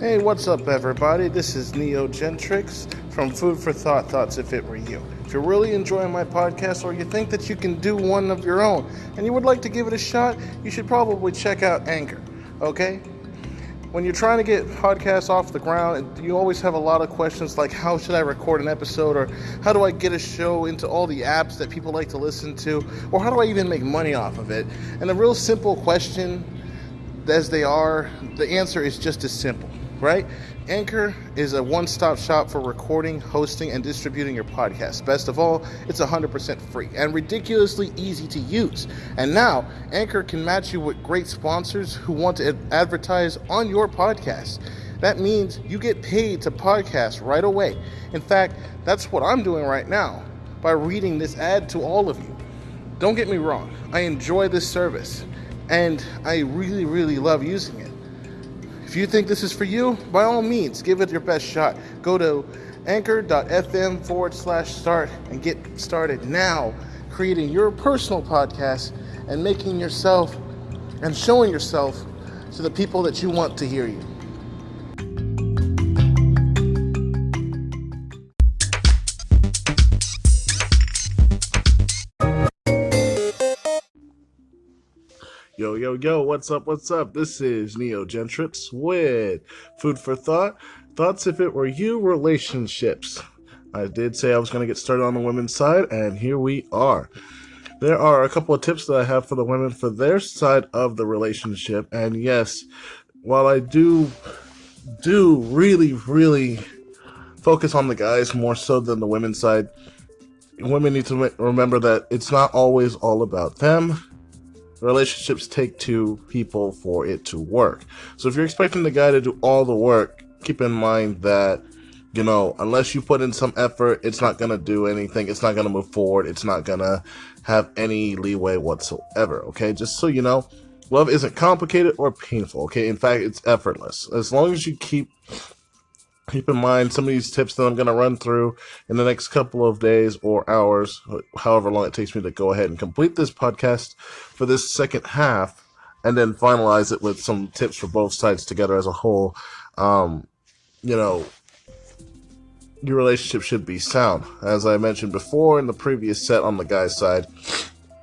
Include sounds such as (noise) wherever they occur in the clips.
Hey, what's up, everybody? This is Neo Gentrix from Food for Thought Thoughts If It Were You. If you're really enjoying my podcast or you think that you can do one of your own and you would like to give it a shot, you should probably check out Anchor, okay? When you're trying to get podcasts off the ground, you always have a lot of questions like how should I record an episode or how do I get a show into all the apps that people like to listen to or how do I even make money off of it? And a real simple question as they are, the answer is just as simple right? Anchor is a one stop shop for recording, hosting, and distributing your podcast. Best of all, it's 100% free and ridiculously easy to use. And now, Anchor can match you with great sponsors who want to advertise on your podcast. That means you get paid to podcast right away. In fact, that's what I'm doing right now by reading this ad to all of you. Don't get me wrong, I enjoy this service and I really, really love using it. If you think this is for you, by all means, give it your best shot. Go to anchor.fm forward slash start and get started now creating your personal podcast and making yourself and showing yourself to the people that you want to hear you. Yo, yo, yo, what's up, what's up? This is Neo Gentrix with Food for Thought. Thoughts if it were you, relationships. I did say I was going to get started on the women's side, and here we are. There are a couple of tips that I have for the women for their side of the relationship, and yes, while I do do really, really focus on the guys more so than the women's side, women need to remember that it's not always all about them relationships take two people for it to work. So if you're expecting the guy to do all the work, keep in mind that you know, unless you put in some effort, it's not going to do anything. It's not going to move forward. It's not going to have any leeway whatsoever. Okay. Just so you know, love isn't complicated or painful. Okay. In fact, it's effortless. As long as you keep keep in mind some of these tips that I'm going to run through in the next couple of days or hours, however long it takes me to go ahead and complete this podcast for this second half, and then finalize it with some tips for both sides together as a whole. Um, you know, your relationship should be sound. As I mentioned before in the previous set on the guy's side,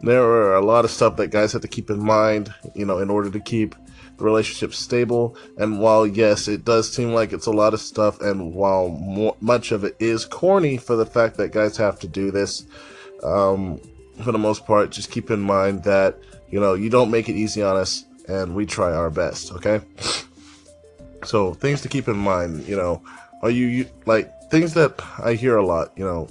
there are a lot of stuff that guys have to keep in mind, you know, in order to keep relationship stable. And while, yes, it does seem like it's a lot of stuff, and while more, much of it is corny for the fact that guys have to do this, um, for the most part, just keep in mind that, you know, you don't make it easy on us, and we try our best, okay? So, things to keep in mind, you know, are you like, things that I hear a lot, you know,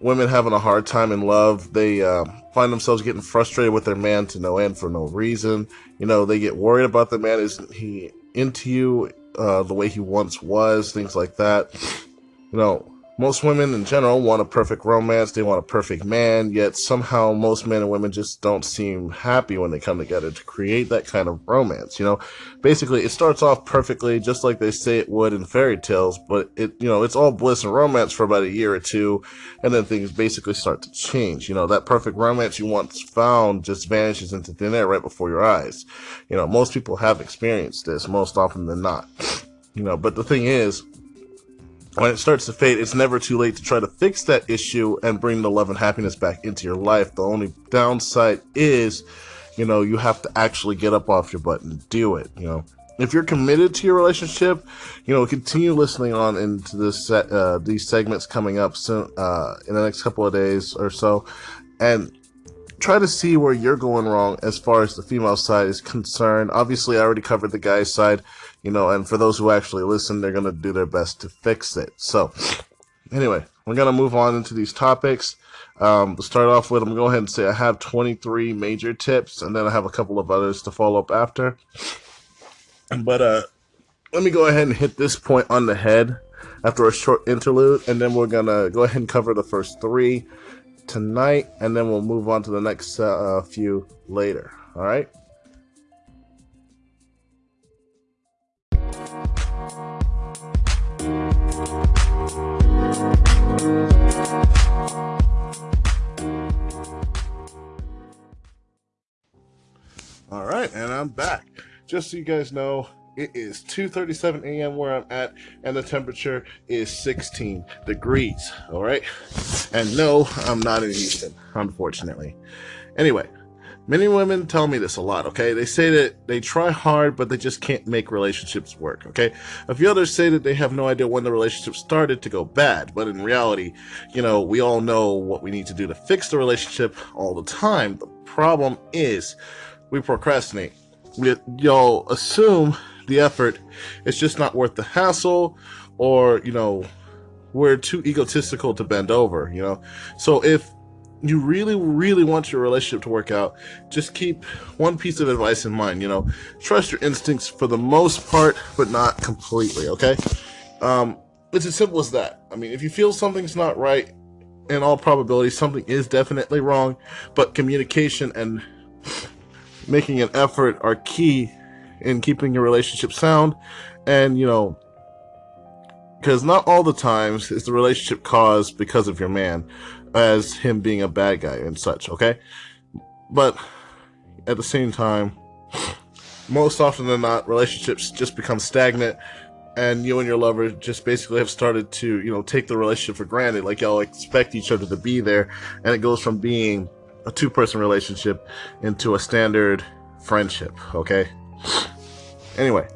women having a hard time in love. They uh, find themselves getting frustrated with their man to no end for no reason. You know, they get worried about the man. Isn't he into you uh, the way he once was? Things like that. You know, most women in general want a perfect romance, they want a perfect man, yet somehow most men and women just don't seem happy when they come together to create that kind of romance. You know, basically it starts off perfectly just like they say it would in fairy tales, but it, you know, it's all bliss and romance for about a year or two, and then things basically start to change. You know, that perfect romance you once found just vanishes into thin air right before your eyes. You know, most people have experienced this most often than not. You know, but the thing is, when it starts to fade, it's never too late to try to fix that issue and bring the love and happiness back into your life. The only downside is, you know, you have to actually get up off your butt and do it, you know. If you're committed to your relationship, you know, continue listening on into this uh, these segments coming up soon uh, in the next couple of days or so, and try to see where you're going wrong as far as the female side is concerned. Obviously, I already covered the guy's side you know, and for those who actually listen, they're going to do their best to fix it. So, anyway, we're going to move on into these topics. Um, to start off with, I'm going to go ahead and say I have 23 major tips, and then I have a couple of others to follow up after. But uh, let me go ahead and hit this point on the head after a short interlude, and then we're going to go ahead and cover the first three tonight, and then we'll move on to the next uh, few later. All right? All right, and I'm back. Just so you guys know, It is 2:37 a.m. where I'm at, and the temperature is 16 degrees. All right, and no, I'm not in Houston, unfortunately. Anyway, many women tell me this a lot. Okay, they say that they try hard, but they just can't make relationships work. Okay, a few others say that they have no idea when the relationship started to go bad, but in reality, you know, we all know what we need to do to fix the relationship all the time. The problem is, we procrastinate. We, y'all assume the effort. It's just not worth the hassle, or you know, we're too egotistical to bend over. You know, so if you really, really want your relationship to work out, just keep one piece of advice in mind. You know, trust your instincts for the most part, but not completely. Okay. Um, it's as simple as that. I mean, if you feel something's not right, in all probability, something is definitely wrong, but communication and making an effort are key in keeping your relationship sound. And you know because not all the times is the relationship caused because of your man as him being a bad guy and such okay? But at the same time most often than not relationships just become stagnant and you and your lover just basically have started to you know take the relationship for granted. Like y'all expect each other to be there and it goes from being a two-person relationship into a standard friendship okay (sighs) Anyway,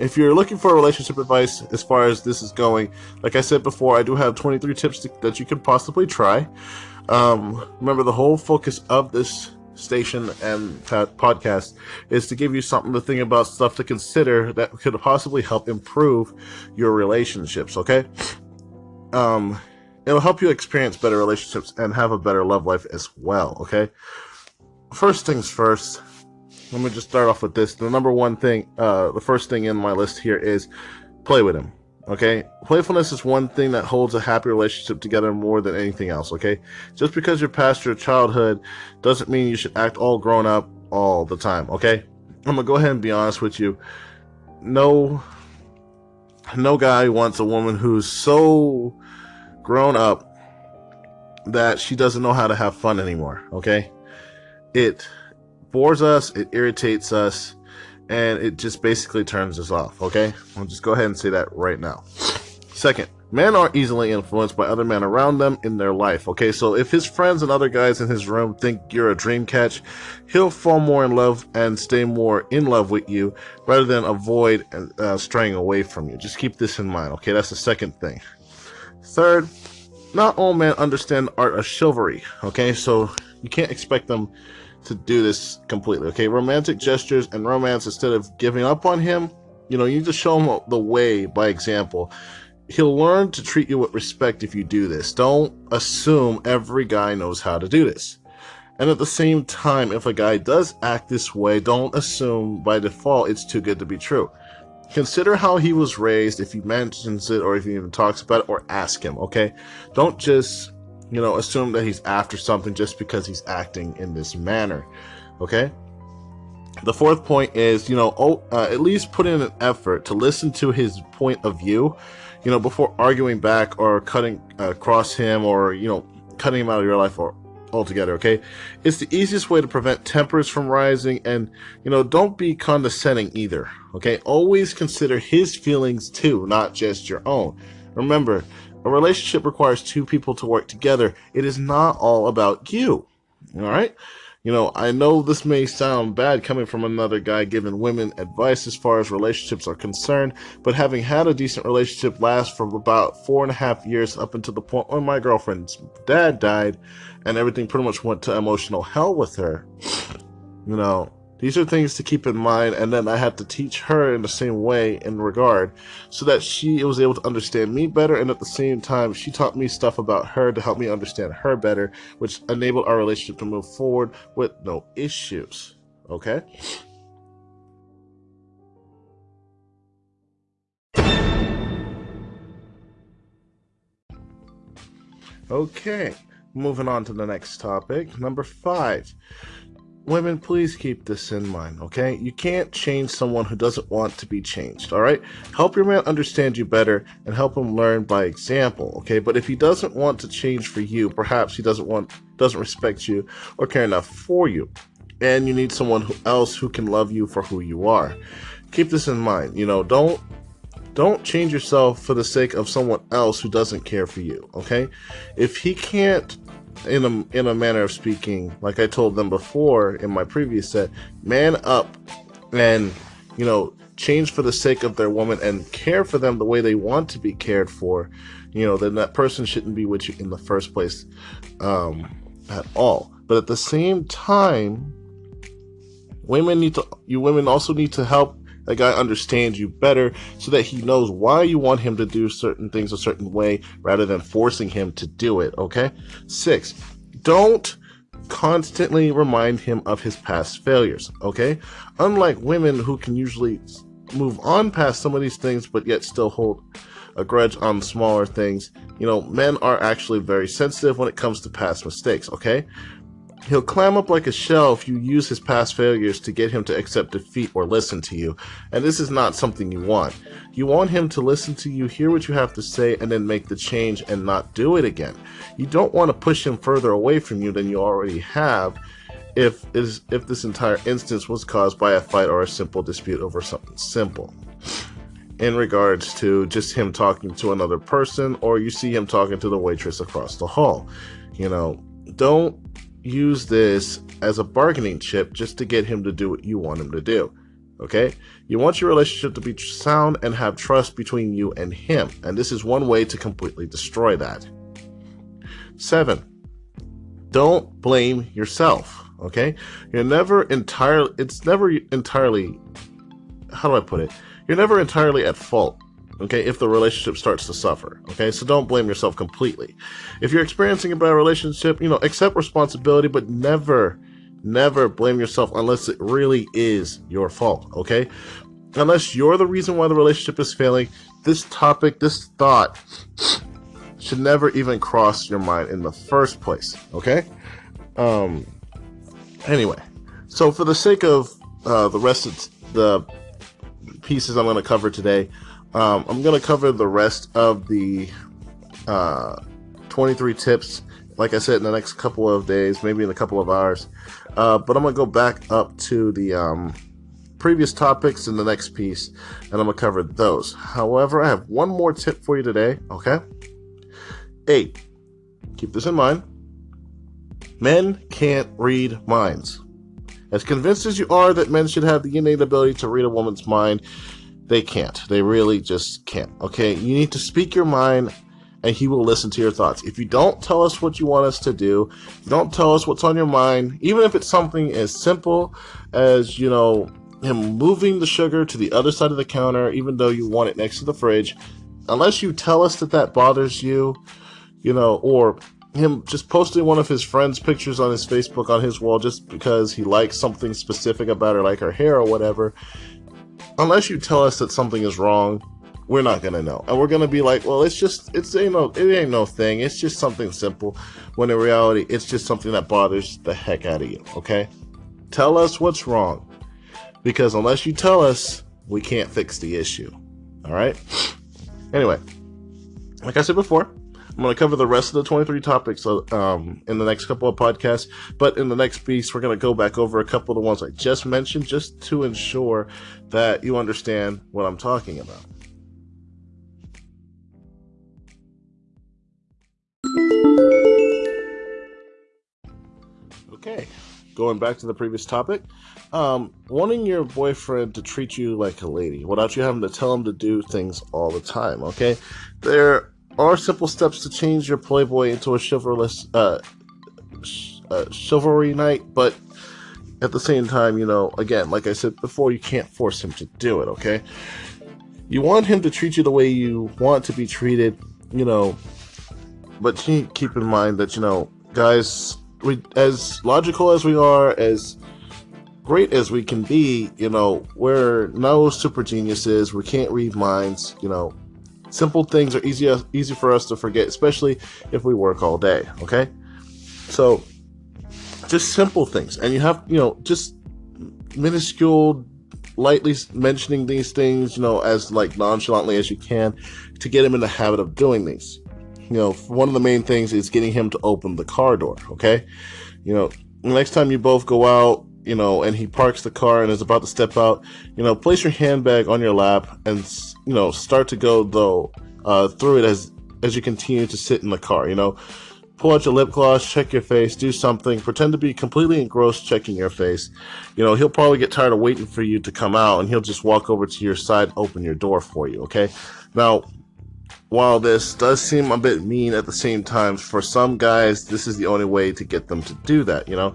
if you're looking for relationship advice as far as this is going, like I said before, I do have 23 tips to, that you could possibly try. Um, remember, the whole focus of this station and podcast is to give you something to think about, stuff to consider that could possibly help improve your relationships, okay? Um, it'll help you experience better relationships and have a better love life as well, okay? First things first, let me just start off with this. The number one thing, uh, the first thing in my list here is play with him. Okay, playfulness is one thing that holds a happy relationship together more than anything else. Okay, just because you're past your childhood doesn't mean you should act all grown up all the time. Okay, I'm gonna go ahead and be honest with you. No, no guy wants a woman who's so grown up that she doesn't know how to have fun anymore. Okay, it bores us, it irritates us, and it just basically turns us off, okay? I'll just go ahead and say that right now. Second, men are easily influenced by other men around them in their life, okay? So if his friends and other guys in his room think you're a dream catch, he'll fall more in love and stay more in love with you rather than avoid uh, straying away from you. Just keep this in mind, okay? That's the second thing. Third, not all men understand art of chivalry, okay? So you can't expect them to do this completely. Okay, romantic gestures and romance instead of giving up on him. You know, you need to show him the way by example. He'll learn to treat you with respect if you do this. Don't assume every guy knows how to do this. And at the same time, if a guy does act this way, don't assume by default it's too good to be true. Consider how he was raised if he mentions it or if he even talks about it or ask him, okay? Don't just you know, assume that he's after something just because he's acting in this manner. Okay? The fourth point is, you know, oh, uh, at least put in an effort to listen to his point of view, you know, before arguing back or cutting uh, across him or, you know, cutting him out of your life or altogether, okay? It's the easiest way to prevent tempers from rising and, you know, don't be condescending either, okay? Always consider his feelings too, not just your own. Remember, a relationship requires two people to work together. It is not all about you. All right? You know, I know this may sound bad coming from another guy giving women advice as far as relationships are concerned, but having had a decent relationship last for about four and a half years up until the point when my girlfriend's dad died and everything pretty much went to emotional hell with her, you know, these are things to keep in mind, and then I had to teach her in the same way in regard so that she was able to understand me better, and at the same time, she taught me stuff about her to help me understand her better, which enabled our relationship to move forward with no issues. Okay? Okay, moving on to the next topic. Number five women, please keep this in mind, okay? You can't change someone who doesn't want to be changed, all right? Help your man understand you better and help him learn by example, okay? But if he doesn't want to change for you, perhaps he doesn't want doesn't respect you or care enough for you. and you need someone else who can love you for who you are. Keep this in mind. You know, don't don't change yourself for the sake of someone else who doesn't care for you. Okay, if he can't in a in a manner of speaking, like I told them before in my previous set, man up and you know change for the sake of their woman and care for them the way they want to be cared for, you know, then that person shouldn't be with you in the first place um, at all. But at the same time, women need to you women also need to help that guy understands you better so that he knows why you want him to do certain things a certain way rather than forcing him to do it, okay? Six, don't constantly remind him of his past failures, okay? Unlike women who can usually move on past some of these things but yet still hold a grudge on smaller things, you know, men are actually very sensitive when it comes to past mistakes, okay? He'll climb up like a shell if you use his past failures to get him to accept defeat or listen to you, and this is not something you want. You want him to listen to you, hear what you have to say, and then make the change and not do it again. You don't want to push him further away from you than you already have if is if this entire instance was caused by a fight or a simple dispute over something simple. In regards to just him talking to another person or you see him talking to the waitress across the hall. You know, don't use this as a bargaining chip just to get him to do what you want him to do. Okay? You want your relationship to be sound and have trust between you and him, and this is one way to completely destroy that. Seven, don't blame yourself. Okay? You're never entirely, it's never entirely, how do I put it? You're never entirely at fault okay, if the relationship starts to suffer, okay? So don't blame yourself completely. If you're experiencing a bad relationship, you know, accept responsibility, but never, never blame yourself unless it really is your fault, okay? Unless you're the reason why the relationship is failing, this topic, this thought should never even cross your mind in the first place, okay? Um, anyway, so for the sake of uh, the rest of the pieces I'm going to cover today, um, I'm going to cover the rest of the uh, 23 tips, like I said, in the next couple of days, maybe in a couple of hours. Uh, but I'm going to go back up to the um, previous topics in the next piece, and I'm going to cover those. However, I have one more tip for you today, okay? Eight, keep this in mind. Men can't read minds. As convinced as you are that men should have the innate ability to read a woman's mind, they can't. They really just can't. Okay? You need to speak your mind and he will listen to your thoughts. If you don't tell us what you want us to do, you don't tell us what's on your mind, even if it's something as simple as, you know, him moving the sugar to the other side of the counter, even though you want it next to the fridge, unless you tell us that that bothers you, you know, or him just posting one of his friends' pictures on his Facebook on his wall just because he likes something specific about her, like her hair or whatever, unless you tell us that something is wrong, we're not gonna know, and we're gonna be like, well, it's just it's ain't no it ain't no thing. It's just something simple. When in reality, it's just something that bothers the heck out of you. Okay, tell us what's wrong, because unless you tell us, we can't fix the issue. All right. Anyway, like I said before, I'm going to cover the rest of the 23 topics um, in the next couple of podcasts. But in the next piece, we're going to go back over a couple of the ones I just mentioned just to ensure that you understand what I'm talking about. Okay, going back to the previous topic, um, wanting your boyfriend to treat you like a lady without you having to tell him to do things all the time. Okay, there are simple steps to change your Playboy into a chivalrous, uh, sh- uh, chivalry knight, but at the same time, you know, again, like I said before, you can't force him to do it, okay? You want him to treat you the way you want to be treated, you know, but keep in mind that, you know, guys, we, as logical as we are, as great as we can be, you know, we're no super geniuses. We can't read minds, you know, Simple things are easy easy for us to forget, especially if we work all day. Okay, so just simple things, and you have you know just minuscule, lightly mentioning these things, you know, as like nonchalantly as you can, to get him in the habit of doing these. You know, one of the main things is getting him to open the car door. Okay, you know, next time you both go out you know, and he parks the car and is about to step out, you know, place your handbag on your lap and, you know, start to go though uh, through it as as you continue to sit in the car. You know, pull out your lip gloss, check your face, do something, pretend to be completely engrossed checking your face. You know, he'll probably get tired of waiting for you to come out and he'll just walk over to your side, open your door for you. Okay, now. While this does seem a bit mean at the same time, for some guys, this is the only way to get them to do that, you know?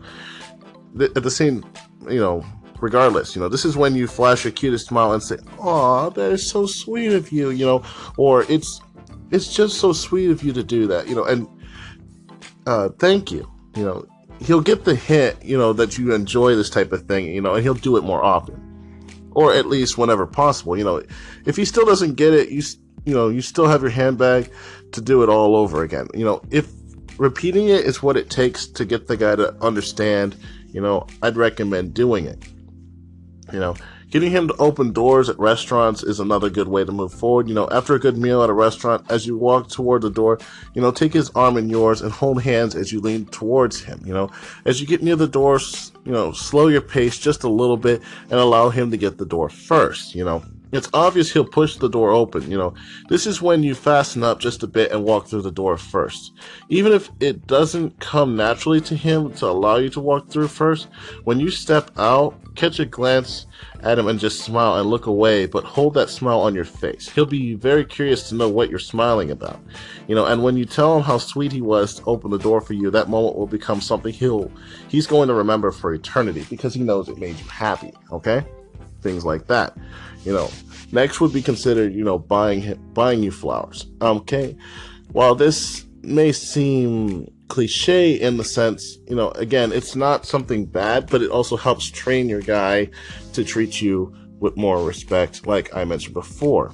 At the same, you know, regardless, you know, this is when you flash your cutest smile and say, "Aw, that is so sweet of you," you know, or it's it's just so sweet of you to do that, you know, and uh, thank you, you know. He'll get the hint, you know, that you enjoy this type of thing, you know, and he'll do it more often, or at least whenever possible. You know, if he still doesn't get it, you you know, you still have your handbag to do it all over again. You know, if repeating it is what it takes to get the guy to understand you know, I'd recommend doing it. You know, getting him to open doors at restaurants is another good way to move forward. You know, after a good meal at a restaurant, as you walk toward the door, you know, take his arm in yours and hold hands as you lean towards him. You know, as you get near the doors, you know, slow your pace just a little bit and allow him to get the door first. You know, it's obvious he'll push the door open, you know. This is when you fasten up just a bit and walk through the door first. Even if it doesn't come naturally to him to allow you to walk through first, when you step out, catch a glance at him and just smile and look away, but hold that smile on your face. He'll be very curious to know what you're smiling about. You know, and when you tell him how sweet he was to open the door for you, that moment will become something he'll he's going to remember for eternity because he knows it made you happy, okay? Things like that. You know, next would be considered, you know, buying buying you flowers. Okay, while this may seem cliche in the sense, you know, again, it's not something bad, but it also helps train your guy to treat you with more respect, like I mentioned before.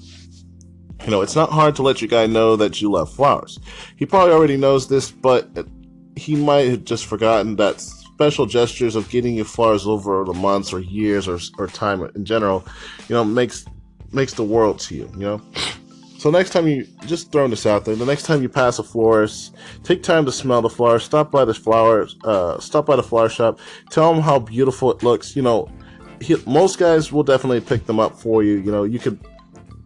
You know, it's not hard to let your guy know that you love flowers. He probably already knows this, but he might have just forgotten that special gestures of getting you flowers over the months or years or, or time in general, you know, makes makes the world to you, you know? So next time you, just throwing this out there, the next time you pass a florist, take time to smell the flowers, stop by the flowers, uh, stop by the flower shop, tell them how beautiful it looks, you know, he, most guys will definitely pick them up for you, you know, you could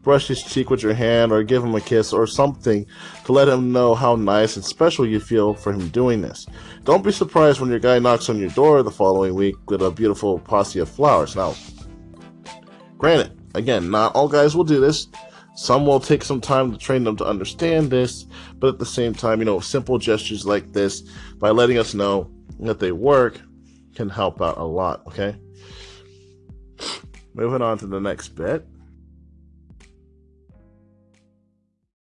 brush his cheek with your hand or give him a kiss or something to let him know how nice and special you feel for him doing this. Don't be surprised when your guy knocks on your door the following week with a beautiful posse of flowers. Now, granted, again, not all guys will do this. Some will take some time to train them to understand this, but at the same time, you know, simple gestures like this, by letting us know that they work, can help out a lot, okay? Moving on to the next bit.